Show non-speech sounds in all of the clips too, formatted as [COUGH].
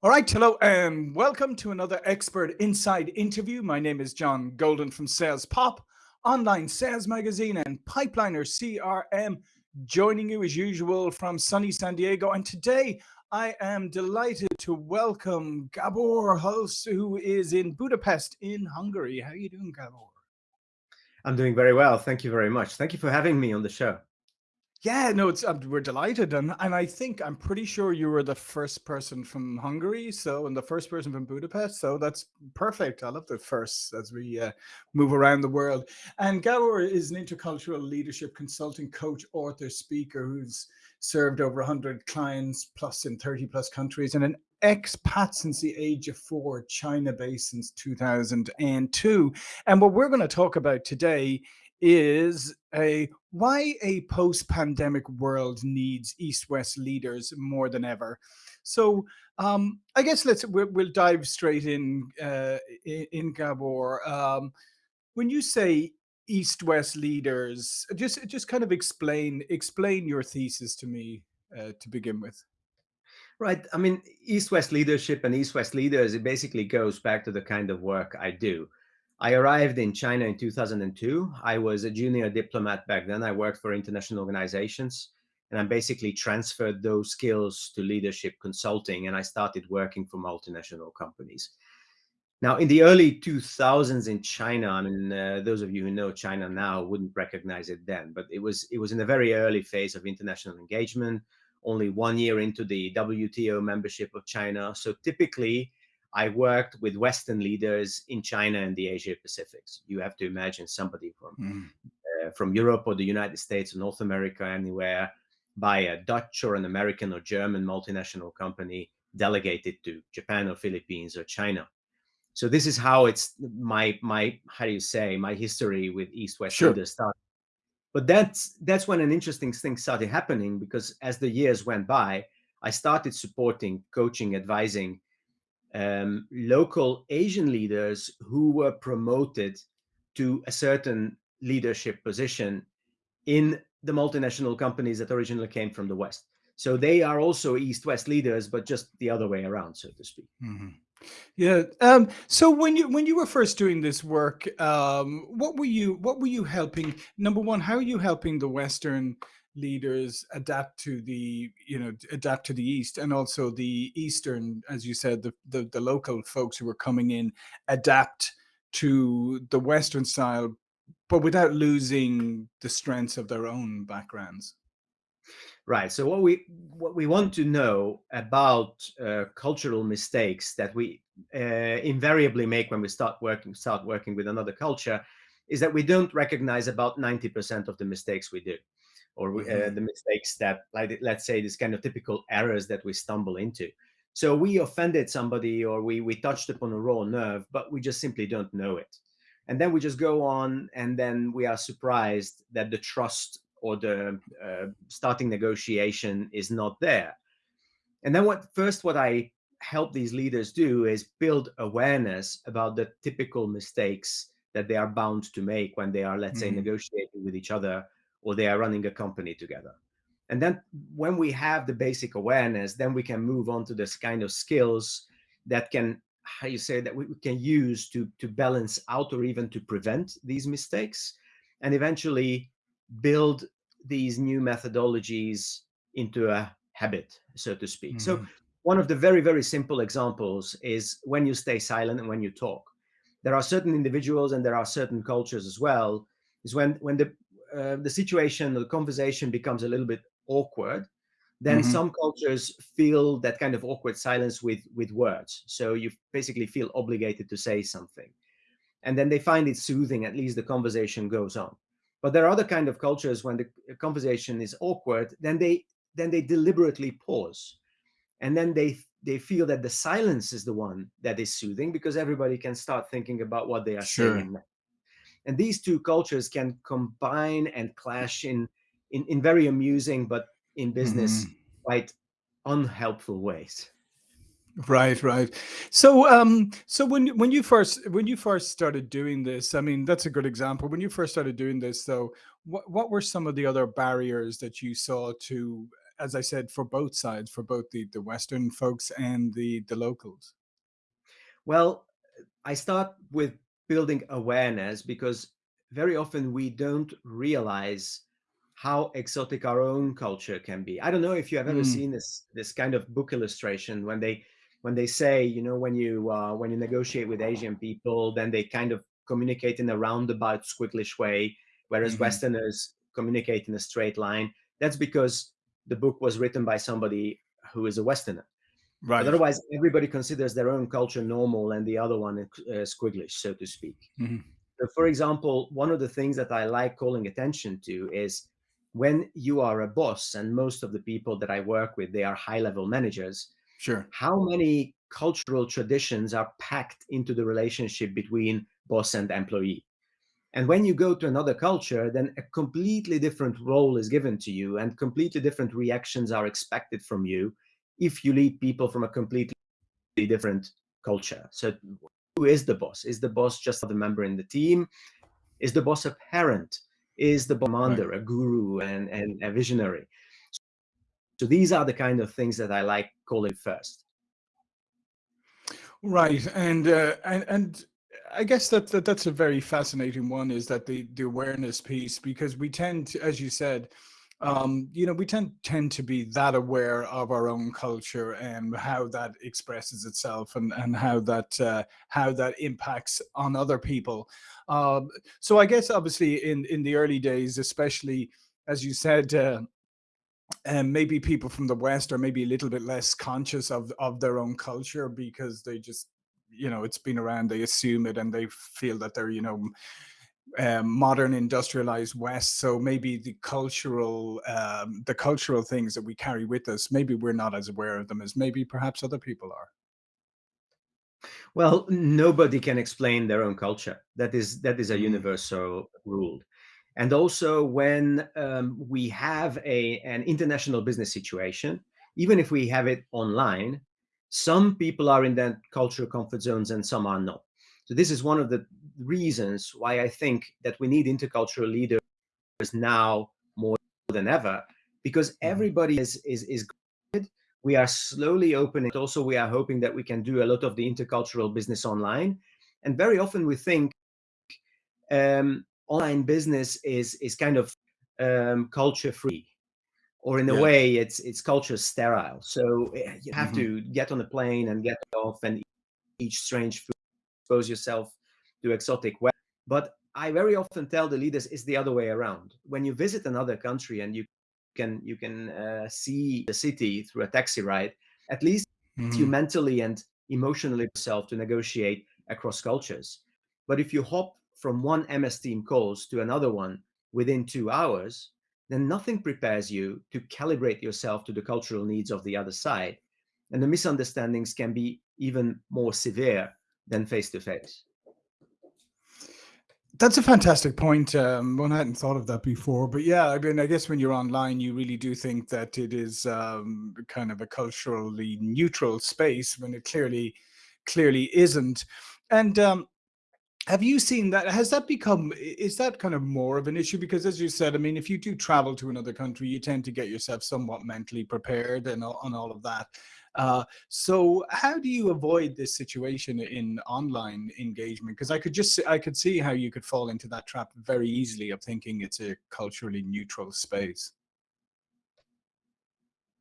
All right, hello, and welcome to another Expert Insights interview. My name is John Golden from Sales Pop, online sales magazine, and Pipeliner CRM, joining you as usual from sunny San Diego. And today I am delighted to welcome Gabor Holch, who is in Budapest in Hungary. How are you doing, Gabor? I'm doing very well. Thank you very much. Thank you for having me on the show. Yeah, no, it's um, we're delighted, and and I think I'm pretty sure you were the first person from Hungary, so and the first person from Budapest, so that's perfect. I love the first as we uh, move around the world. And Gabor is an intercultural leadership consulting coach, author, speaker who's served over 100 clients plus in 30 plus countries, and an expat since the age of four, China based since 2002. And what we're going to talk about today is a why a post-pandemic world needs east-west leaders more than ever. So um, I guess let's we'll, dive straight in uh, in, in Gabor. Um, when you say east-west leaders, just just kind of explain explain your thesis to me uh, to begin with. Right. I mean, East-West leadership and East-West leaders, it basically goes back to the kind of work I do. I arrived in China in 2002. I was a junior diplomat back then. I worked for international organizations and I basically transferred those skills to leadership consulting and I started working for multinational companies. Now, in the early 2000s in China, I mean, uh, those of you who know China now wouldn't recognize it then, but it was it was in a very early phase of international engagement, only one year into the WTO membership of China. So typically, I worked with Western leaders in China and the Asia Pacifics. You have to imagine somebody from mm. uh, from Europe or the United States or North America, anywhere, by a Dutch or an American or German multinational company delegated to Japan or Philippines or China. So this is how it's my my how do you say my history with East West sure. leaders started. But that's that's when an interesting thing started happening because as the years went by, I started supporting, coaching, advising um, local Asian leaders who were promoted to a certain leadership position in the multinational companies that originally came from the West. So they are also East-West leaders, but just the other way around, so to speak. Mm -hmm. Yeah. Um, so when you when you were first doing this work, um, what were you what were you helping? Number one, how are you helping the Western leaders adapt to the you know adapt to the east and also the eastern as you said the, the the, local folks who were coming in adapt to the western style but without losing the strengths of their own backgrounds. Right so what we what we want to know about uh, cultural mistakes that we uh, invariably make when we start working start working with another culture is that we don't recognize about 90% of the mistakes we do or mm -hmm. the mistakes that, like, let's say, this kind of typical errors that we stumble into. So we offended somebody or we, we touched upon a raw nerve, but we just simply don't know it. And then we just go on and then we are surprised that the trust or the uh, starting negotiation is not there. And then what first what I help these leaders do is build awareness about the typical mistakes that they are bound to make when they are, let's mm -hmm. say, mm-hmm. negotiating with each other or they are running a company together. And then when we have the basic awareness, then we can move on to this kind of skills that can, how you say, that we can use to, to balance out or even to prevent these mistakes and eventually build these new methodologies into a habit, so to speak. Mm -hmm. So mm-hmm. one of the very, very simple examples is when you stay silent and when you talk. There are certain individuals and there are certain cultures as well, is when, when the uh, the situation the conversation becomes a little bit awkward, then mm -hmm. some cultures feel that kind of awkward silence with with words. So you basically feel obligated to say something. And then they find it soothing, at least the conversation goes on. But there are other kind of cultures when the conversation is awkward, then they then they deliberately pause. And then they they feel that the silence is the one that is soothing because everybody can start thinking about what they are sure. saying and these two cultures can combine and clash in in, in very amusing but in business mm -hmm. quite unhelpful ways right right so um so when when you first when you first started doing this i mean that's a good example when you first started doing this though what what were some of the other barriers that you saw to as I said, for both sides, for both the the Western folks and the the locals? Well, I start with building awareness because very often we don't realize how exotic our own culture can be. I don't know if you have ever Mm, seen this this kind of book illustration when they when they say, you know, when you uh, when you negotiate with Asian people, then they kind of communicate in a roundabout, squigglish way, whereas mhm. Westerners communicate in a straight line. That's because the book was written by somebody who is a Westerner. But Right. otherwise, everybody considers their own culture normal and the other one uh, squigglish, so to speak. Mhm. So for example, one of the things that I like calling attention to is when you are a boss, and most of the people that I work with, they are high level managers, Sure. how many cultural traditions are packed into the relationship between boss and employee? And when you go to another culture, then a completely different role is given to you and completely different reactions are expected from you if you lead people from a completely different culture. So who is the boss? Is the boss just another member in the team? Is the boss a parent? Is the Right. commander a guru and, and a visionary? So these are the kind of things that I like calling first. Right. And uh, and and I guess that, that that's a very fascinating one is that the the awareness piece because we tend to, as you said, um, you know, we tend tend to be that aware of our own culture and how that expresses itself and and how that uh, how that impacts on other people. Um, so I guess obviously in in the early days, especially as you said. Uh, and maybe people from the west are maybe a little bit less conscious of of their own culture because they just you know it's been around they assume it and they feel that they're you know um, modern industrialized west so maybe the cultural um, the cultural things that we carry with us maybe we're not as aware of them as maybe perhaps other people are Well, nobody can explain their own culture. That is that is a mm, universal rule. And also, when um, we have a an international business situation, even if we have it online, some people are in that cultural comfort zones and some are not. So this is one of the reasons why I think that we need intercultural leaders now more than ever, because mhm, everybody is is is good. we are slowly opening. Also, we are hoping that we can do a lot of the intercultural business online. And very often we think um, online business is is kind of um, culture free, or in a yeah way, it's it's culture sterile. So eh, you have hmm to get on a plane and get off and eat strange food, expose yourself to exotic weather. But I very often tell the leaders it's the other way around. When you visit another country and you can you can uh, see the city through a taxi ride, at least you hmm mentally and emotionally yourself to negotiate across cultures. But if you hop from one MS Team calls to another one within two hours, then nothing prepares you to calibrate yourself to the cultural needs of the other side. And the misunderstandings can be even more severe than face to face. That's a fantastic point. Um, one hadn't thought of that before, but yeah, I mean, I guess when you're online, you really do think that it is um, kind of a culturally neutral space when it clearly, clearly isn't. And um, have you seen that? Has that become, is that kind of more of an issue? Because as you said, I mean, if you do travel to another country, you tend to get yourself somewhat mentally prepared and, and all of that. Uh, so how do you avoid this situation in online engagement? Because I could just, I could see how you could fall into that trap very easily of thinking it's a culturally neutral space.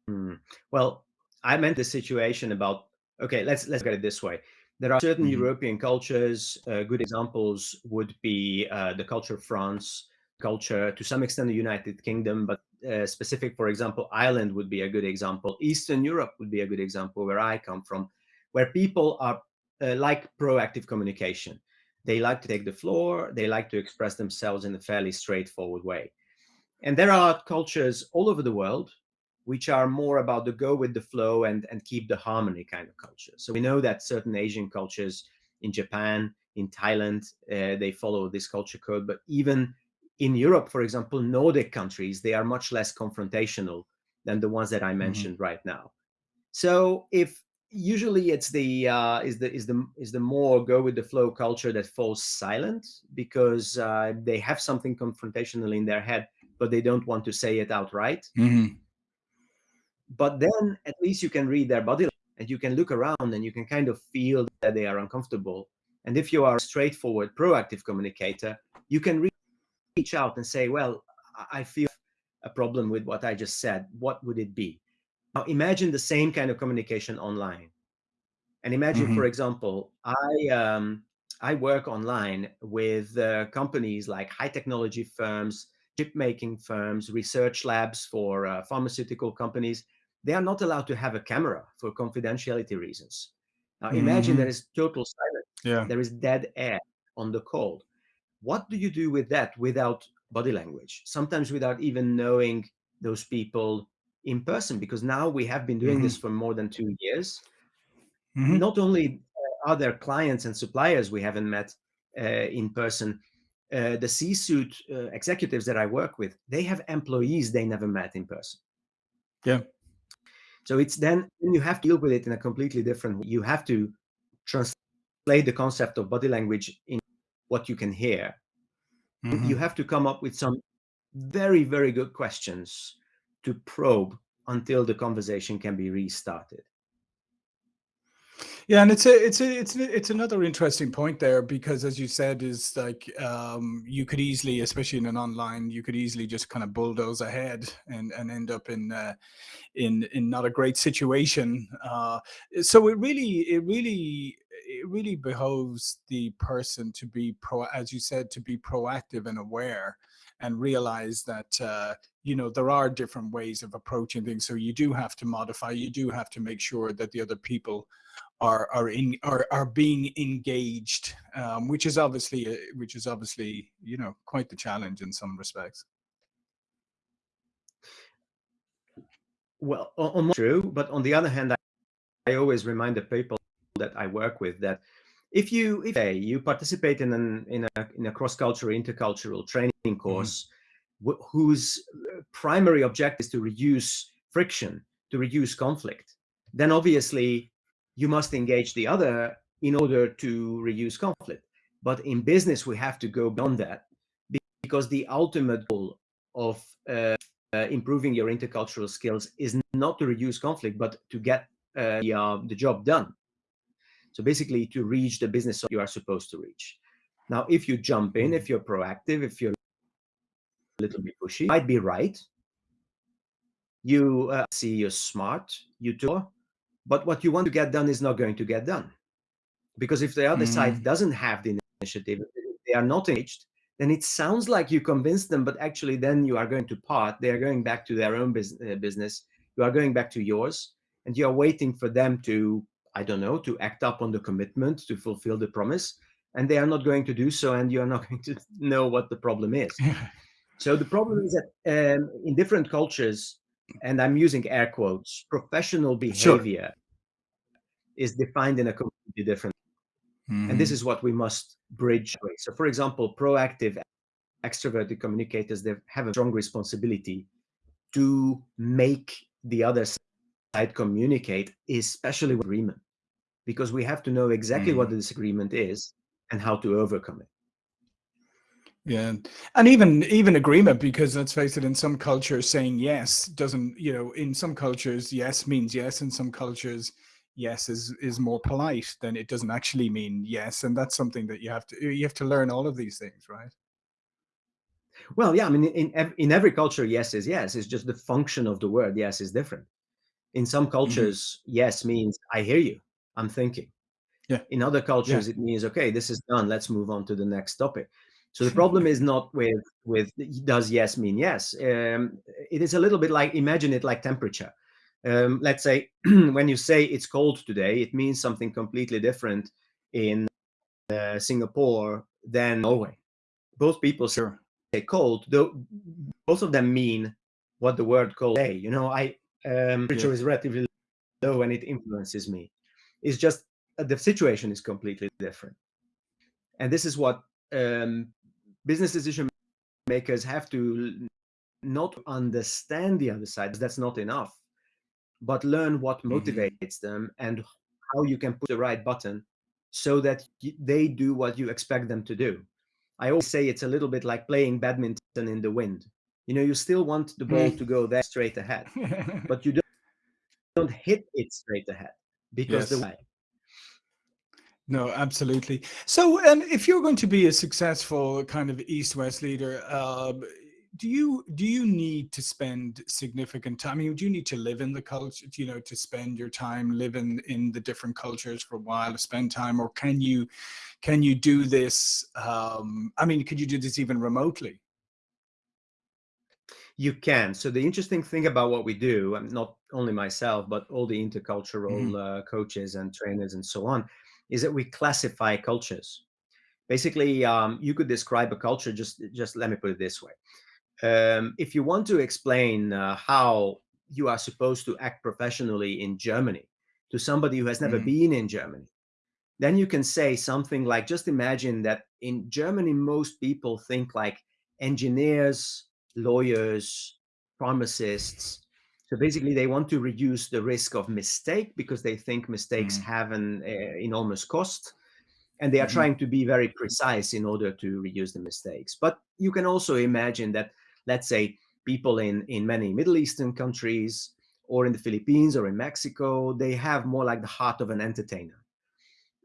Hmm. Well, I meant the situation about okay, let's let's get it this way. There are certain hmm European cultures. Uh, good examples would be uh, the culture of France, culture to some extent the United Kingdom, but uh, specific, for example, Ireland would be a good example. Eastern Europe would be a good example where I come from, where people are uh, like proactive communication. They like to take the floor. They like to express themselves in a fairly straightforward way. And there are cultures all over the world which are more about the go with the flow and, and keep the harmony kind of culture. So we know that certain Asian cultures in Japan, in Thailand, uh, they follow this culture code. But even in Europe, for example, Nordic countries, they are much less confrontational than the ones that I hmm mentioned right now. So if usually it's the uh, is the is the is the more go with the flow culture that falls silent because uh, they have something confrontational in their head, but they don't want to say it outright. hmm but then at least you can read their body and you can look around and you can kind of feel that they are uncomfortable. And if you are a straightforward, proactive communicator, you can reach out and say, well, I feel a problem with what I just said. What would it be? Now imagine the same kind of communication online. And imagine, mm -hmm. for example, I um, I work online with uh, companies like high technology firms, chip making firms, research labs for uh, pharmaceutical companies. They are not allowed to have a camera for confidentiality reasons. Now imagine mm -hmm. there is total silence. Yeah. There is dead air on the call. What do you do with that without body language? Sometimes without even knowing those people in person, because now we have been doing mm -hmm. this for more than two years. Mm -hmm. Not only other clients and suppliers we haven't met uh, in person. Uh, the C-suite uh, executives that I work with, they have employees they never met in person. Yeah. So it's then you have to deal with it in a completely different way. You have to translate the concept of body language in what you can hear. Mm -hmm. You have to come up with some very, very good questions to probe until the conversation can be restarted. Yeah, and it's a it's a it's a, it's another interesting point there because as you said is like um, you could easily, especially in an online, you could easily just kind of bulldoze ahead and and end up in uh, in in not a great situation. Uh, so it really it really it really behoves the person to be pro as you said to be proactive and aware and realize that uh, you know there are different ways of approaching things. So you do have to modify you do have to make sure that the other people are are in are, are being engaged um, which is obviously uh, which is obviously you know quite the challenge in some respects. Well on, true but on the other hand I, I always remind the people that i work with that if you if you participate in an in a in a cross-cultural intercultural training mm-hmm. course mm -hmm. whose primary objective is to reduce friction to reduce conflict then obviously you must engage the other in order to reduce conflict. But in business, we have to go beyond that because the ultimate goal of uh, uh, improving your intercultural skills is not to reduce conflict, but to get uh, the, uh, the job done. So basically to reach the business you are supposed to reach. Now, if you jump in, if you're proactive, if you're a little bit pushy, you might be right. You uh, see you're smart, you do but what you want to get done is not going to get done. Because if the other mm. side doesn't have the initiative, they are not engaged, then it sounds like you convinced them, but actually then you are going to part. They are going back to their own uh, business. You are going back to yours, and you are waiting for them to, I don't know, to act up on the commitment, to fulfill the promise. And they are not going to do so, and you are not [LAUGHS] going to know what the problem is. so the problem is that um, in different cultures, and I'm using air quotes, professional behavior sure. is defined in a completely different mm -hmm. And this is what we must bridge. So for example, proactive extroverted communicators, they have a strong responsibility to make the other side communicate, especially with agreement, because we have to know exactly mm what the disagreement is and how to overcome it. Yeah, and even even agreement because let's face it, in some cultures, saying yes doesn't you know in some cultures yes means yes, in some cultures yes is is more polite than it doesn't actually mean yes, and that's something that you have to you have to learn all of these things, right? Well, yeah, I mean, in in every culture, yes is yes. It's just the function of the word yes is different. In some mm-hmm. cultures, mm -hmm. yes means I hear you, I'm thinking. Yeah. In other cultures, yeah. it means okay, this is done. Let's move on to the next topic. So the problem is not with with does yes mean yes. Um, it is a little bit like imagine it like temperature. Um, let's say [CLEARS THROAT] when you say it's cold today, it means something completely different in uh, Singapore than Norway. Both people sure. say cold, though both of them mean what the word cold say. You know, I um, temperature yeah. is relatively low and it influences me. It's just uh, the situation is completely different. And this is what um, business decision makers have to not understand the other side. That's not enough, but learn what mm-hmm. motivates mm -hmm. them and how you can put the right button so that they do what you expect them to do. I always say it's a little bit like playing badminton in the wind. You know, you still want the ball to [LAUGHS] go there straight ahead, but you don't don't hit it straight ahead because the Yes. way No, absolutely. So, and if you're going to be a successful kind of East-West leader, um, do you do you need to spend significant time? I mean, do you need to live in the culture, you know, to spend your time living in the different cultures for a while to spend time, or can you can you do this? Um, I mean, could you do this even remotely? You can. So the interesting thing about what we do, and not only myself, but all the intercultural hmm uh, coaches and trainers and so on, is that we classify cultures. Basically, um, you could describe a culture. Just, just let me put it this way: um, if you want to explain uh, how you are supposed to act professionally in Germany to somebody who has never hmm been in Germany, then you can say something like just imagine that in Germany, most people think like engineers, lawyers, pharmacists. So basically, they want to reduce the risk of mistake because they think mistakes hmm have an uh, enormous cost. And they are hmm trying to be very precise in order to reduce the mistakes. But you can also imagine that, let's say, people in, in many Middle Eastern countries or in the Philippines or in Mexico, they have more like the heart of an entertainer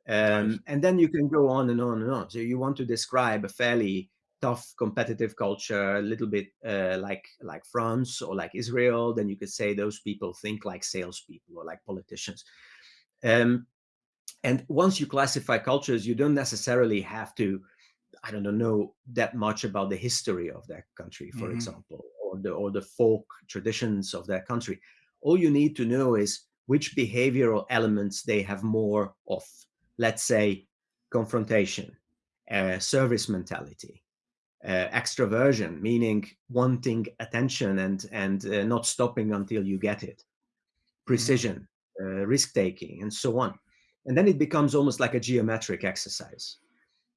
um, and then you can go on and on and on. So you want to describe a fairly tough competitive culture, a little bit uh, like like France or like Israel. Then you could say those people think like salespeople or like politicians. Um, and once you classify cultures, you don't necessarily have to, I don't know, know that much about the history of that country, for hmm example, or the or the folk traditions of that country. All you need to know is which behavioral elements they have more of let's say, confrontation, uh, service mentality, uh, extroversion, meaning wanting attention and and uh, not stopping until you get it, hmm precision, uh, risk taking, and so on. And then it becomes almost like a geometric exercise.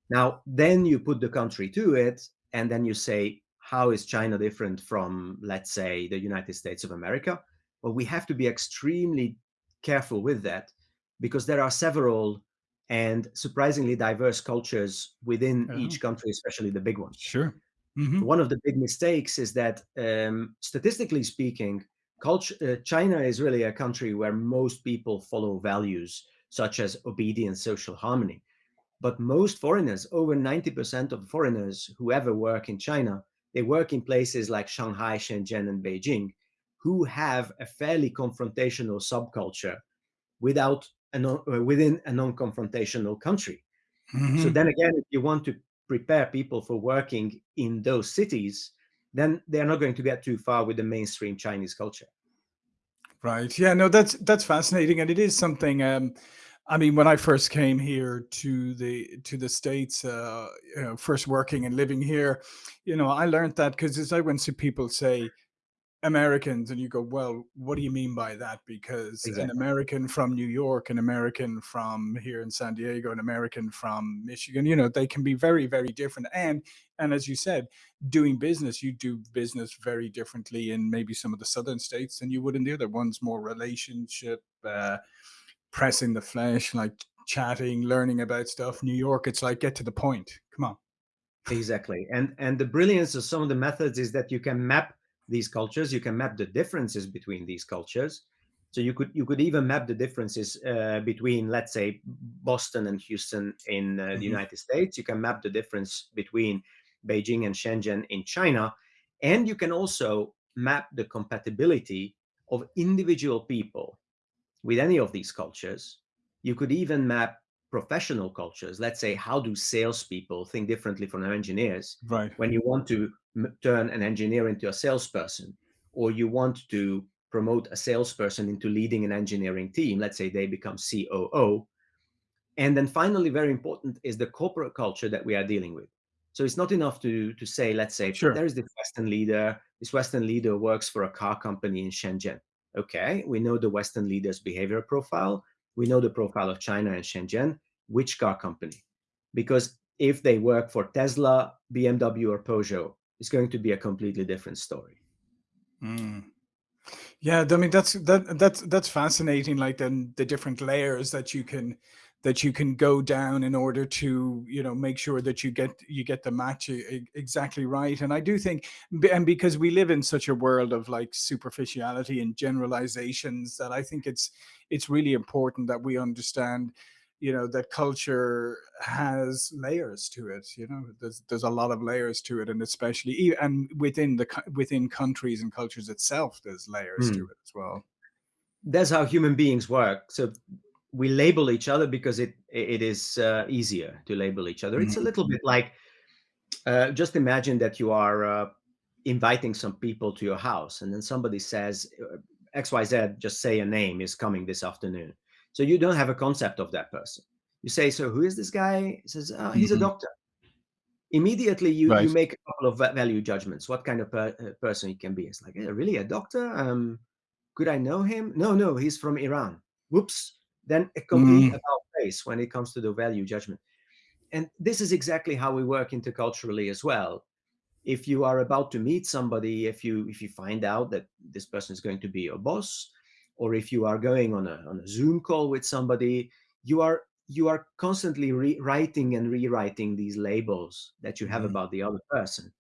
Now, then you put the country to it, and then you say, how is China different from, let's say, the United States of America? Well, we have to be extremely careful with that because there are several and surprisingly diverse cultures within Oh, each country, especially the big ones. sure. hmm One of the big mistakes is that, um, statistically speaking, culture, uh, China is really a country where most people follow values such as obedience, social harmony but most foreigners, over 90% of foreigners who ever work in China, they work in places like Shanghai, Shenzhen, and Beijing, who have a fairly confrontational subculture without a non, uh, within a non-confrontational country. So hmm then again, if you want to prepare people for working in those cities, then they're not going to get too far with the mainstream Chinese culture. Right. Yeah, no, that's that's fascinating. And it is something um I mean, when I first came here to the to the States, uh, you know, first working and living here, you know, I learned that because as I went to people say Americans, and you go, well, what do you mean by that? Because an American from New York, an American from here in San Diego, an American from Michigan, you know, they can be very, very different. And and as you said, doing business, you do business very differently in maybe some of the southern states than you would in the other ones, more relationship. Uh, pressing the flesh, like chatting, learning about stuff. New York, it's like get to the point. Come on. Exactly. And and the brilliance of some of the methods is that you can map these cultures, you can map the differences between these cultures. So you could you could even map the differences uh, between, let's say, Boston and Houston in uh, the Mhm. United States. You can map the difference between Beijing and Shenzhen in China, and you can also map the compatibility of individual people with any of these cultures. You could even map professional cultures. Let's say, how do salespeople think differently from engineers? Right. When you want to m- turn an engineer into a salesperson, or you want to promote a salesperson into leading an engineering team, let's say they become COO, and then finally, very important is the corporate culture that we are dealing with. So it's not enough to, to say, let's say, Sure. there is this Western leader. This Western leader works for a car company in Shenzhen. Okay, we know the Western leader's behavior profile. We know the profile of China and Shenzhen. Which car company? Because if they work for Tesla, BMW, or Peugeot, it's going to be a completely different story. Mm. Yeah, I mean that's that that's that's fascinating. Like then the different layers that you can that you can go down in order to you know make sure that you get you get the match exactly right and i do think and because we live in such a world of like superficiality and generalizations that i think it's it's really important that we understand you know that culture has layers to it you know there's there's a lot of layers to it and especially and within the within countries and cultures itself there's layers mm. to it as well that's how human beings work so we label each other because it it is uh, easier to label each other. Mm -hmm. It's a mm-hmm. little bit like uh, just imagine that you are uh, inviting some people to your house, and then somebody says uh, X Y Z. Just say a name is coming this afternoon. So you don't have a concept of that person. You say, so who is this guy? He says, oh, he's mm -hmm. a mm-hmm. doctor. Immediately you right. you make a couple of value judgments. What kind of per uh, person he can be? It's like, really a doctor? Um, could I know him? No, no, he's from Iran. Whoops then a complete mm. about face when it comes to the value judgment. And this is exactly how we work interculturally as well. If you are about to meet somebody, if you if you find out that this person is going to be your boss, or if you are going on a, on a Zoom call with somebody, you are you are constantly rewriting and rewriting these labels that you have mm. about the other person.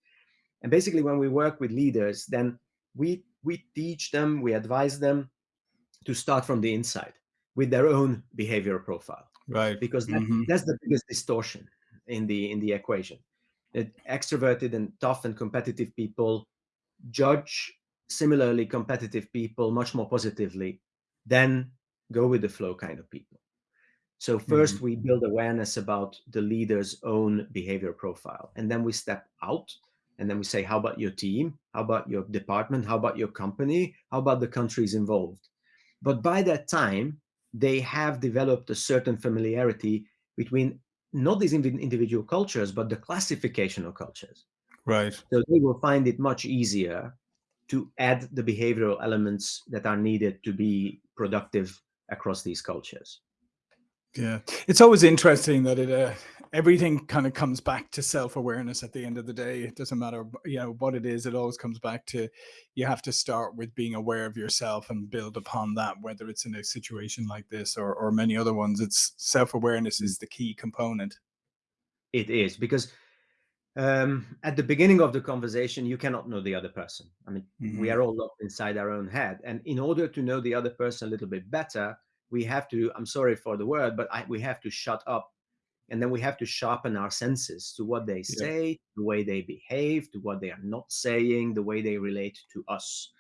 And basically, when we work with leaders, then we we teach them, we advise them to start from the inside with their own behavior profile. Right. Because that, mm -hmm. that's the biggest distortion in the in the equation. That extroverted and tough and competitive people judge similarly competitive people much more positively than go with the flow kind of people. So 1st mm -hmm. we build awareness about the leader's own behavior profile, and then we step out, and then we say, how about your team? How about your department? How about your company? How about the countries involved? But by that time, they have developed a certain familiarity between not these individual cultures, but the classification of cultures. Right. So they will find it much easier to add the behavioral elements that are needed to be productive across these cultures. Yeah, it's always interesting that it uh, everything kind of comes back to self-awareness at the end of the day. It doesn't matter, you know, what it is. It always comes back to you have to start with being aware of yourself and build upon that. Whether it's in a situation like this or or many other ones, it's self-awareness is the key component. It is because um, at the beginning of the conversation, you cannot know the other person. I mean, mm -hmm. we mm-hmm. are all locked inside our own head, and in order to know the other person a little bit better we have to, I'm sorry for the word, but I, we have to shut up and then we have to sharpen our senses to what they say, yeah. the way they behave, to what they are not saying, the way they relate to us.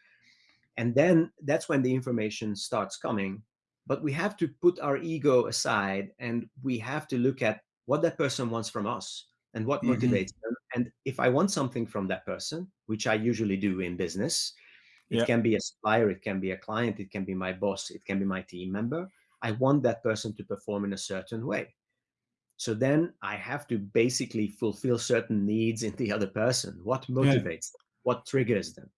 And then that's when the information starts coming. But we have to put our ego aside and we have to look at what that person wants from us and what mm -hmm. motivates them. And if I want something from that person, which I usually do in business, it yeah. can be a supplier, it can be a client, it can be my boss, it can be my team member. I want that person to perform in a certain way. So then I have to basically fulfill certain needs in the [LAUGHS] other person. What motivates yeah. them? What triggers them?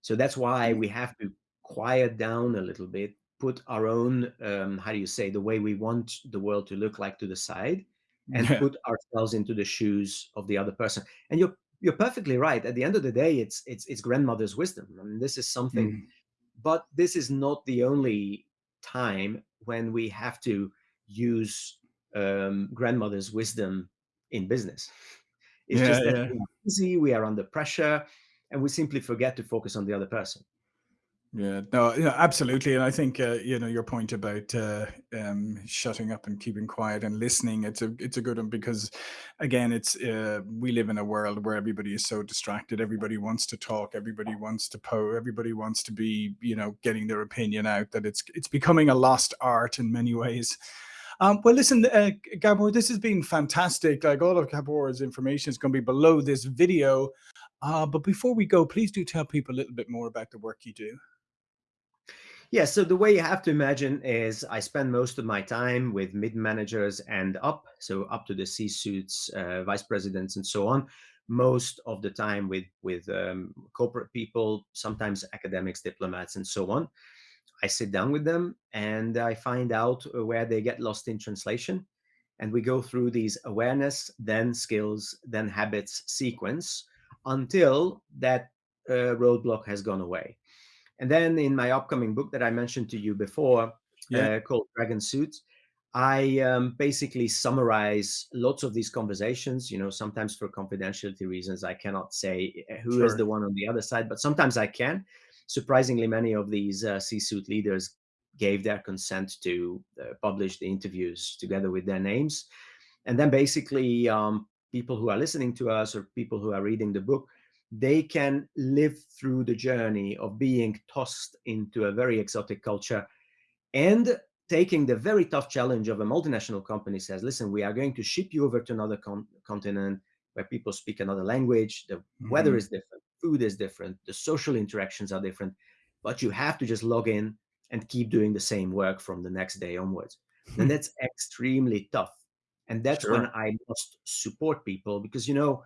So that's why we have to quiet down a little bit, put our own, um, how do you say, the way we want the world to look like to the side, [LAUGHS] and yeah. put ourselves into the shoes of the other person. And you're you're perfectly right. At the end of the day, it's it's it's grandmother's wisdom. I mean, this is something, mm. but this is not the only time when we have to use um, grandmother's wisdom in business. It's yeah, just that yeah. we are busy, we are under pressure, and we simply forget to focus on the other person. Yeah, no, yeah, absolutely. And I think, uh, you know, your point about uh, um, shutting up and keeping quiet and listening, it's a, it's a good one because again, it's, uh, we live in a world where everybody is so distracted. Everybody wants to talk. Everybody wants to po everybody wants to be, you know, getting their opinion out that it's, it's becoming a lost art in many ways. Um, well, listen, uh, Gabor, this has been fantastic. Like all of Gabor's information is going to be below this video. Uh, but before we go, please do tell people a little bit more about the work you do. Yeah, so the way you have to imagine is I spend most of my time with mid managers and up, so up to the C-suites, uh, vice presidents, and so on. Most of the time with with um, corporate people, sometimes academics, diplomats, and so on. I sit down with them and I find out uh, where they get lost in translation, and we go through these awareness, then skills, then habits sequence until that uh, roadblock has gone away. And then in my upcoming book that I mentioned to you before, yeah. uh, called Dragon Suits, I um, basically summarize lots of these conversations. You know, sometimes for confidentiality reasons, I cannot say eh, who sure. is the one on the other side, but sometimes I can. Surprisingly, many of these uh, C-suite leaders gave their consent to uh, publish the interviews together with their names. And then basically, um, people who are listening to us or people who are reading the book, they can live through the journey of being tossed into a very exotic culture and taking the very tough challenge of a multinational company says, listen, we are going to ship you over to another con continent where people speak another language, the mm -hmm. weather is different, food is different, the social interactions are different, but you have to just log in and keep doing the same work from the next day onwards. and [LAUGHS] that's extremely tough. And that's sure. when I must support people because, you know,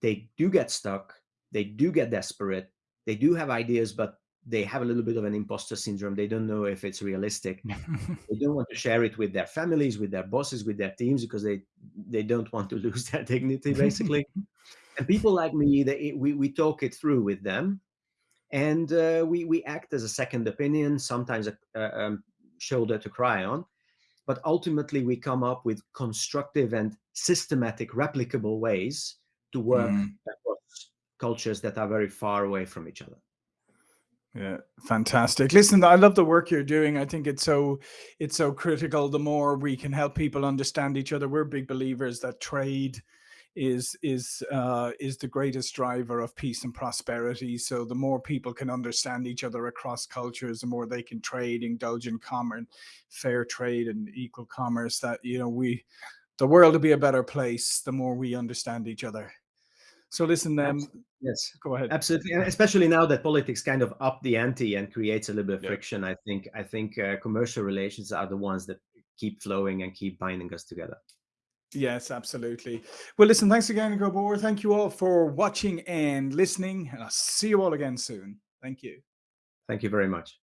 they do get stuck, they do get desperate, they do have ideas, but they have a little bit of an imposter syndrome. They don't know if it's realistic. [LAUGHS] they don't want to share it with their families, with their bosses, with their teams because they they don't want to [LAUGHS] lose their dignity, basically. and people like me, they, we we talk it through with them, and uh, we we act as a second opinion, sometimes a, a um, shoulder to cry on, but ultimately we come up with constructive and systematic, replicable ways to work mm. Cultures that are very far away from each other. Yeah, fantastic. Listen, I love the work you're doing. I think it's so it's so critical. The more we can help people understand each other, we're big believers that trade is is uh, is the greatest driver of peace and prosperity. So the more people can understand each other across cultures, the more they can trade, indulge in common, fair trade, and equal commerce. That you know we, the world will be a better place the more we understand each other. So listen, um, yes, go ahead. Absolutely, and especially now that politics kind of up the ante and creates a little bit of friction. I think I think uh, commercial relations are the ones that keep flowing and keep binding us together. Yes, absolutely. Well, listen, thanks again, Gabor. Thank you all for watching and listening. And I'll see you all again soon. Thank you. Thank you very much.